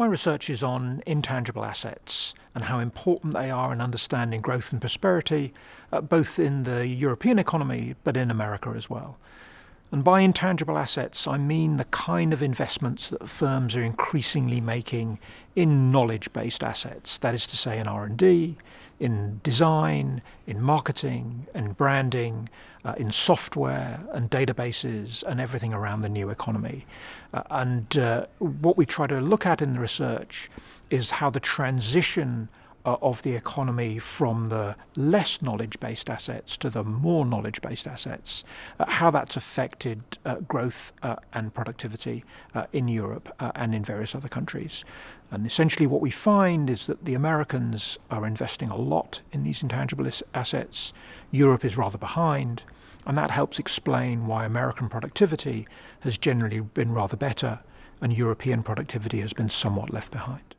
My research is on intangible assets and how important they are in understanding growth and prosperity, uh, both in the European economy but in America as well. And by intangible assets, I mean the kind of investments that firms are increasingly making in knowledge-based assets, that is to say in R&D, in design, in marketing, in branding, uh, in software and databases and everything around the new economy. Uh, and uh, what we try to look at in the research is how the transition uh, of the economy from the less knowledge-based assets to the more knowledge-based assets, uh, how that's affected uh, growth uh, and productivity uh, in Europe uh, and in various other countries. And essentially what we find is that the Americans are investing a lot in these intangible assets. Europe is rather behind. And that helps explain why American productivity has generally been rather better and European productivity has been somewhat left behind.